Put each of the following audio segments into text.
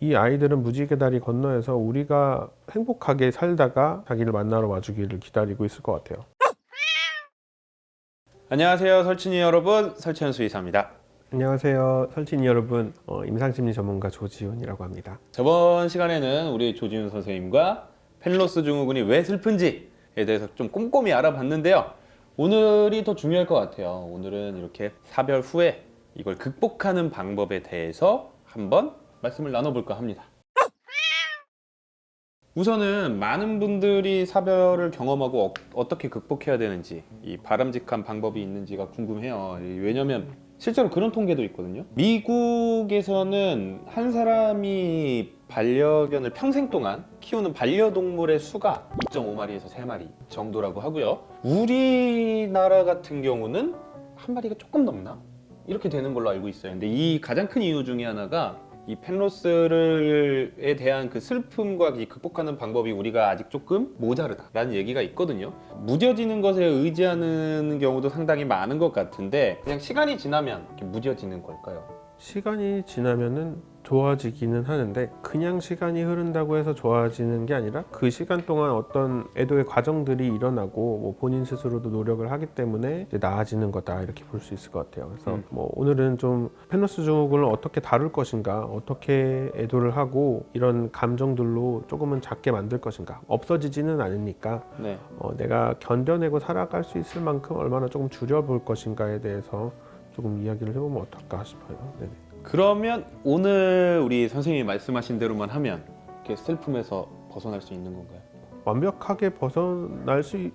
이 아이들은 무지개 다리 건너에서 우리가 행복하게 살다가 자기를 만나러 와주기를 기다리고 있을 것 같아요. 안녕하세요 설친이 여러분 설치현 수의사입니다 안녕하세요. 설친이 여러분. 어, 임상심리 전문가 조지훈이라고 합니다. 저번 시간에는 우리 조지훈 선생님과 펜로스 증후군이 왜 슬픈지에 대해서 좀 꼼꼼히 알아봤는데요 오늘이 더 중요할 것 같아요 오늘은 이렇게 사별 후에 이걸 극복하는 방법에 대해서 한번 말씀을 나눠볼까 합니다. 우선은 많은 분들이 사별을 경험하고 어, 떻게 극복해야 되는지 이 바람직한 방법이 있는지가 궁금해요. 왜냐면 실제로 그런 통계도 있거든요. 미국에서는 한 사람이 반려견을 평생 동안 키우는 반려동물의 수가 2.5마리에서 3마리 정도라고 하고요. 우리나라 같은 경우는 한 마리가 조금 넘나? 이렇게 되는 걸로 알고 있어요. 근데 이 가장 큰 이유 중에 하나가 이 펜로스에 대한 그 슬픔과 이 극복하는 방법이 우리가 아직 조금 모자르다라는 얘기가 있거든요 무뎌지는 것에 의지하는 경우도 상당히 많은 것 같은데 그냥 시간이 지나면 무뎌지는 걸까요? 시간이 지나면은 좋아지기는 하는데 그냥 시간이 흐른다고 해서 좋아지는 게 아니라 그 시간 동안 어떤 애도의 과정들이 일어나고 뭐 본인 스스로도 노력을 하기 때문에 이제 나아지는 거다 이렇게 볼 수 있을 것 같아요. 그래서 음. 뭐 오늘은 좀 페너스 증후군을 어떻게 다룰 것인가, 어떻게 애도를 하고 이런 감정들로 조금은 작게 만들 것인가, 없어지지는 않으니까 네. 어, 내가 견뎌내고 살아갈 수 있을 만큼 얼마나 조금 줄여볼 것인가에 대해서 조금 이야기를 해보면 어떨까 싶어요. 네네. 그러면 오늘 우리 선생님이 말씀하신 대로만 하면 이렇게 슬픔에서 벗어날 수 있는 건가요? 완벽하게 벗어날 수 이-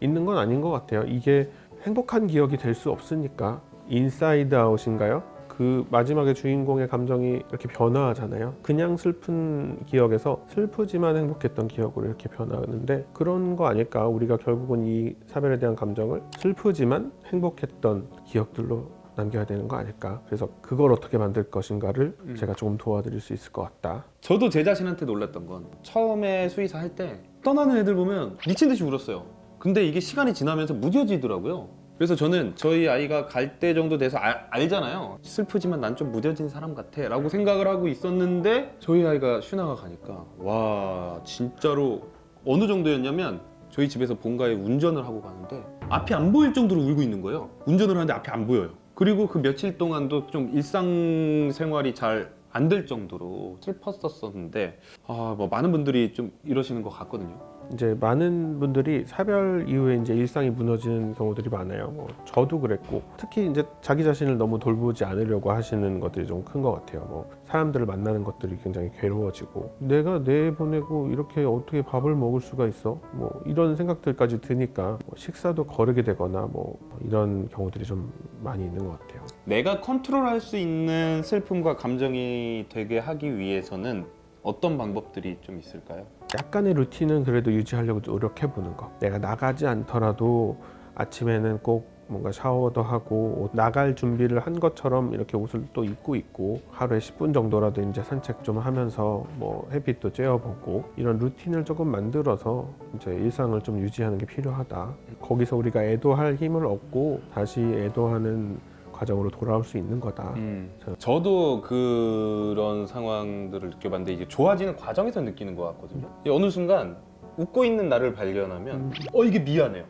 있는 건 아닌 것 같아요. 이게 행복한 기억이 될 수 없으니까 인사이드 아웃인가요? 그 마지막에 주인공의 감정이 이렇게 변화하잖아요. 그냥 슬픈 기억에서 슬프지만 행복했던 기억으로 이렇게 변하는데 그런 거 아닐까? 우리가 결국은 이 사별에 대한 감정을 슬프지만 행복했던 기억들로 남겨야 되는 거 아닐까? 그래서 그걸 어떻게 만들 것인가를 음. 제가 조금 도와드릴 수 있을 것 같다. 저도 제 자신한테 놀랐던 건 처음에 수의사 할 때 떠나는 애들 보면 미친 듯이 울었어요. 근데 이게 시간이 지나면서 무뎌지더라고요. 그래서 저는 저희 아이가 갈 때 정도 돼서 알, 알잖아요. 슬프지만 난 좀 무뎌진 사람 같아 라고 생각을 하고 있었는데 저희 아이가 슈나가 가니까 와 진짜로 어느 정도였냐면 저희 집에서 본가에 운전을 하고 가는데 앞이 안 보일 정도로 울고 있는 거예요. 운전을 하는데 앞이 안 보여요. 그리고 그 며칠 동안도 좀 일상생활이 잘 안 될 정도로 슬펐었었는데 아 뭐 많은 분들이 좀 이러시는 것 같거든요. 이제 많은 분들이 사별 이후에 이제 일상이 무너지는 경우들이 많아요. 뭐 저도 그랬고 특히 이제 자기 자신을 너무 돌보지 않으려고 하시는 것들이 좀 큰 것 같아요. 뭐 사람들을 만나는 것들이 굉장히 괴로워지고 내가 내 보내고 이렇게 어떻게 밥을 먹을 수가 있어? 뭐 이런 생각들까지 드니까 뭐 식사도 거르게 되거나 뭐 이런 경우들이 좀 많이 있는 것 같아요. 내가 컨트롤할 수 있는 슬픔과 감정이 되게 하기 위해서는 어떤 방법들이 좀 있을까요? 약간의 루틴은 그래도 유지하려고 노력해 보는 거. 내가 나가지 않더라도 아침에는 꼭 뭔가 샤워도 하고 옷 나갈 준비를 한 것처럼 이렇게 옷을 또 입고 있고 하루에 10분 정도라도 이제 산책 좀 하면서 뭐 햇빛도 쬐어보고 이런 루틴을 조금 만들어서 이제 일상을 좀 유지하는 게 필요하다. 거기서 우리가 애도할 힘을 얻고 다시 애도하는 과정으로 돌아올 수 있는 거다. 음, 저도 그런 상황들을 느껴봤는데 이제 좋아지는 과정에서 느끼는 것 같거든요. 이 어느 순간 웃고 있는 나를 발견하면 음. 어 이게 미안해요.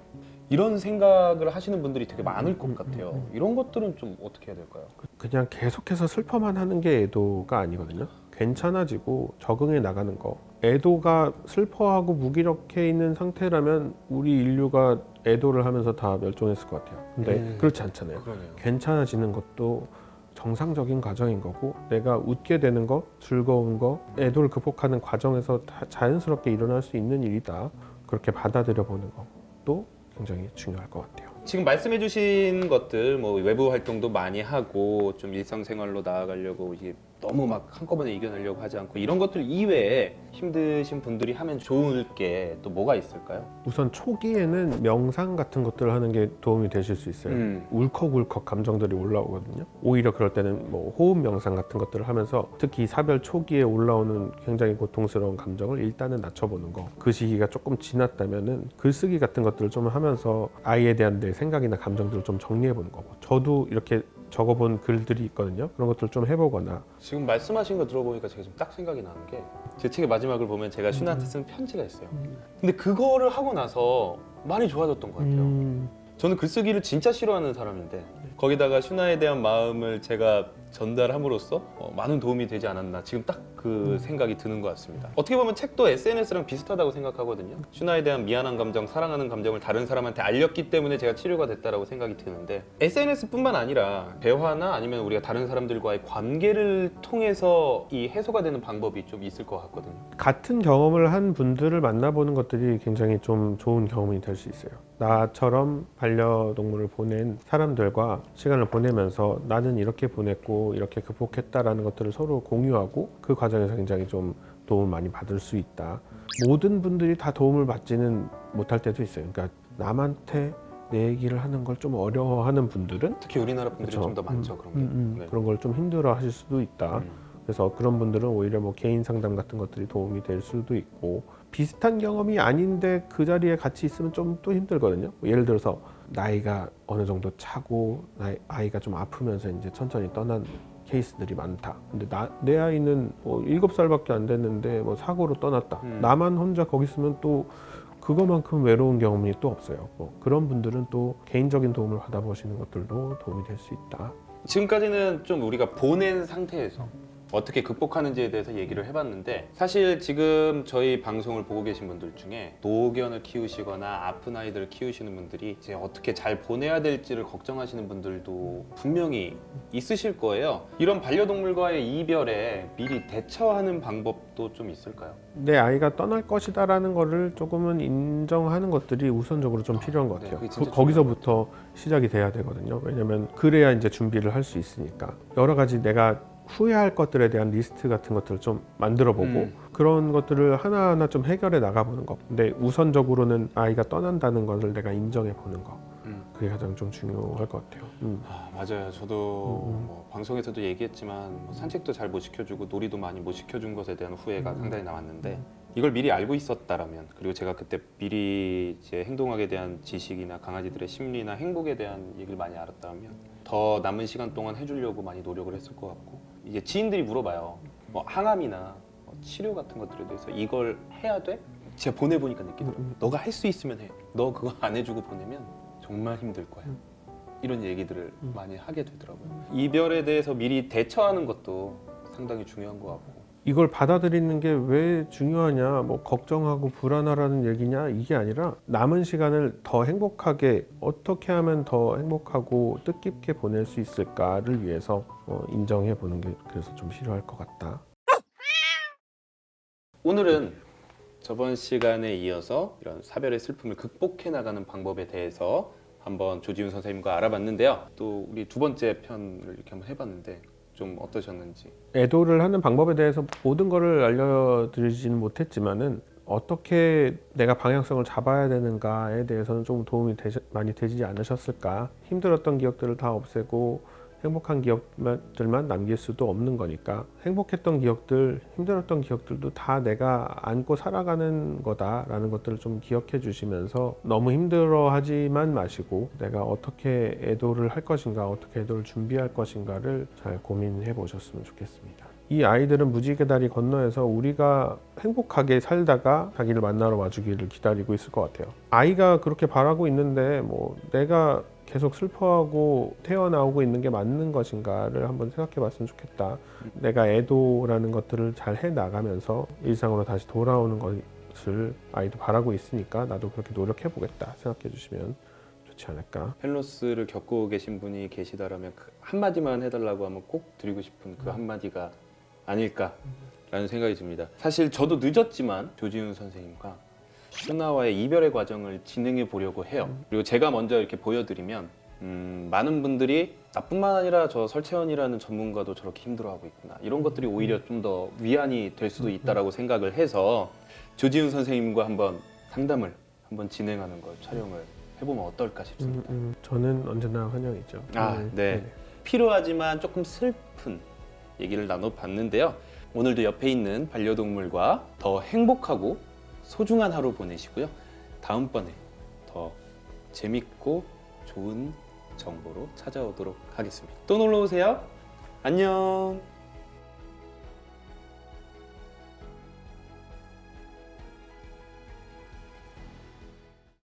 이런 생각을 하시는 분들이 되게 많을 것 같아요. 이런 것들은 좀 어떻게 해야 될까요? 그냥 계속해서 슬퍼만 하는 게 애도가 아니거든요. 괜찮아지고 적응해 나가는 거. 애도가 슬퍼하고 무기력해 있는 상태라면 우리 인류가 애도를 하면서 다 멸종했을 것 같아요. 근데 음. 그렇지 않잖아요. 그러네요. 괜찮아지는 것도 정상적인 과정인 거고 내가 웃게 되는 거, 즐거운 거, 애도를 극복하는 과정에서 다 자연스럽게 일어날 수 있는 일이다. 그렇게 받아들여 보는 것도 굉장히 중요할 것 같아요. 지금 말씀해 주신 것들 뭐 외부 활동도 많이 하고 좀 일상생활로 나아가려고 이게 너무 막 한꺼번에 이겨내려고 하지 않고 이런 것들 이외에 힘드신 분들이 하면 좋을 게 또 뭐가 있을까요? 우선 초기에는 명상 같은 것들을 하는 게 도움이 되실 수 있어요. 음. 울컥울컥 감정들이 올라오거든요. 오히려 그럴 때는 뭐 호흡 명상 같은 것들을 하면서 특히 사별 초기에 올라오는 굉장히 고통스러운 감정을 일단은 낮춰보는 거. 그 시기가 조금 지났다면 은 글쓰기 같은 것들을 좀 하면서 아이에 대한 내 생각이나 감정들을 좀 정리해보는 거고. 저도 이렇게 적어본 글들이 있거든요. 그런 것들 좀 해보거나 지금 말씀하신 거 들어보니까 제가 지금 딱 생각이 나는 게 제 책의 마지막을 보면 제가 슈나한테 쓴 편지가 있어요. 근데 그거를 하고 나서 많이 좋아졌던 것 같아요. 음, 저는 글쓰기를 진짜 싫어하는 사람인데 거기다가 슈나에 대한 마음을 제가 전달함으로써 어, 많은 도움이 되지 않았나 지금 딱 그 생각이 드는 것 같습니다. 어떻게 보면 책도 SNS랑 비슷하다고 생각하거든요. 슈나에 대한 미안한 감정, 사랑하는 감정을 다른 사람한테 알렸기 때문에 제가 치료가 됐다라고 생각이 드는데 SNS뿐만 아니라 대화나 아니면 우리가 다른 사람들과의 관계를 통해서 이 해소가 되는 방법이 좀 있을 것 같거든요. 같은 경험을 한 분들을 만나보는 것들이 굉장히 좀 좋은 경험이 될 수 있어요. 나처럼 반려동물을 보낸 사람들과 시간을 보내면서 나는 이렇게 보냈고 이렇게 극복했다라는 것들을 서로 공유하고 그 과정에서 굉장히 좀 도움을 많이 받을 수 있다. 모든 분들이 다 도움을 받지는 못할 때도 있어요. 그러니까 남한테 내 얘기를 하는 걸 좀 어려워하는 분들은 특히 우리나라 분들이. 좀 더 많죠 그런 게. 음, 음, 네. 그런 걸 좀 힘들어 하실 수도 있다. 음. 그래서 그런 분들은 오히려 뭐 개인 상담 같은 것들이 도움이 될 수도 있고 비슷한 경험이 아닌데 그 자리에 같이 있으면 좀 또 힘들거든요. 뭐 예를 들어서 나이가 어느 정도 차고 나이, 아이가 좀 아프면서 이제 천천히 떠난 케이스들이 많다. 근데 나, 내 아이는 뭐 일곱 살밖에 안 됐는데 뭐 사고로 떠났다. 음. 나만 혼자 거기 있으면 또 그거만큼 외로운 경험이 또 없어요. 뭐 그런 분들은 또 개인적인 도움을 받아보시는 것들도 도움이 될 수 있다. 지금까지는 좀 우리가 보낸 상태에서 어떻게 극복하는지에 대해서 얘기를 해봤는데 사실 지금 저희 방송을 보고 계신 분들 중에 노견을 키우시거나 아픈 아이들을 키우시는 분들이 이제 어떻게 잘 보내야 될지를 걱정하시는 분들도 분명히 있으실 거예요. 이런 반려동물과의 이별에 미리 대처하는 방법도 좀 있을까요? 내 아이가 떠날 것이다 라는 거를 조금은 인정하는 것들이 우선적으로 좀 필요한 것 네, 같아요. 진짜 그- 거기서부터 시작이 돼야 되거든요. 왜냐하면 그래야 이제 준비를 할 수 있으니까 여러 가지 내가 후회할 것들에 대한 리스트 같은 것들을 좀 만들어 보고 음. 그런 것들을 하나하나 좀 해결해 나가보는 것. 근데 우선적으로는 아이가 떠난다는 것을 내가 인정해 보는 것. 음. 그게 가장 좀 중요할 것 같아요. 음. 아, 맞아요. 저도 음, 음. 뭐 방송에서도 얘기했지만 뭐 산책도 잘 못 시켜주고 놀이도 많이 못 시켜준 것에 대한 후회가 음. 상당히 남았는데 이걸 미리 알고 있었다라면 그리고 제가 그때 미리 이제 행동학에 대한 지식이나 강아지들의 심리나 행복에 대한 얘기를 많이 알았다면 더 남은 시간 동안 해주려고 많이 노력을 했을 것 같고 이제 지인들이 물어봐요. 뭐 항암이나 뭐 치료 같은 것들에 대해서 이걸 해야 돼? 제가 보내보니까 느끼더라고요. 음, 음. 너가 할 수 있으면 해. 너 그거 안 해주고 보내면 정말 힘들 거야. 음. 이런 얘기들을 음. 많이 하게 되더라고요. 이별에 대해서 미리 대처하는 것도 상당히 중요한 것 같고. 이걸 받아들이는 게 왜 중요하냐, 뭐 걱정하고 불안하라는 얘기냐 이게 아니라 남은 시간을 더 행복하게 어떻게 하면 더 행복하고 뜻깊게 보낼 수 있을까를 위해서 어, 인정해 보는 게 그래서 좀 필요할 것 같다. 오늘은 저번 시간에 이어서 이런 사별의 슬픔을 극복해 나가는 방법에 대해서 한번 조지훈 선생님과 알아봤는데요. 또 우리 두 번째 편을 이렇게 한번 해봤는데 좀 어떠셨는지. 애도를 하는 방법에 대해서 모든 거를 알려드리지는 못했지만은 어떻게 내가 방향성을 잡아야 되는가에 대해서는 좀 도움이 되시, 많이 되지 않으셨을까 힘들었던 기억들을 다 없애고 행복한 기억들만 남길 수도 없는 거니까 행복했던 기억들 힘들었던 기억들도 다 내가 안고 살아가는 거다 라는 것들을 좀 기억해 주시면서 너무 힘들어 하지만 마시고 내가 어떻게 애도를 할 것인가 어떻게 애도를 준비할 것인가를 잘 고민해 보셨으면 좋겠습니다. 이 아이들은 무지개 다리 건너에서 우리가 행복하게 살다가 자기를 만나러 와주기를 기다리고 있을 것 같아요. 아이가 그렇게 바라고 있는데 뭐 내가 계속 슬퍼하고 태어나오고 있는 게 맞는 것인가를 한번 생각해 봤으면 좋겠다. 내가 애도라는 것들을 잘 해 나가면서 일상으로 다시 돌아오는 것을 아이도 바라고 있으니까 나도 그렇게 노력해 보겠다 생각해 주시면 좋지 않을까. 펠로스를 겪고 계신 분이 계시다라면 그 한마디만 해달라고 하면 꼭 드리고 싶은 그 한마디가 아닐까라는 생각이 듭니다. 사실 저도 늦었지만 조지훈 선생님과 슈나와의 이별의 과정을 진행해 보려고 해요. 그리고 제가 먼저 이렇게 보여드리면 음, 많은 분들이 나뿐만 아니라 저 설채원이라는 전문가도 저렇게 힘들어하고 있구나 이런 것들이 오히려 좀 더 위안이 될 수도 있다라고 생각을 해서 조지훈 선생님과 한번 상담을 한번 진행하는 걸 촬영을 해보면 어떨까 음, 싶습니다. 음, 저는 언제나 환영이죠. 아, 네. 필요하지만 조금 슬픈 얘기를 나눠봤는데요. 오늘도 옆에 있는 반려동물과 더 행복하고 소중한 하루 보내시고요. 다음번에 더 재밌고 좋은 정보로 찾아오도록 하겠습니다. 또 놀러 오세요. 안녕.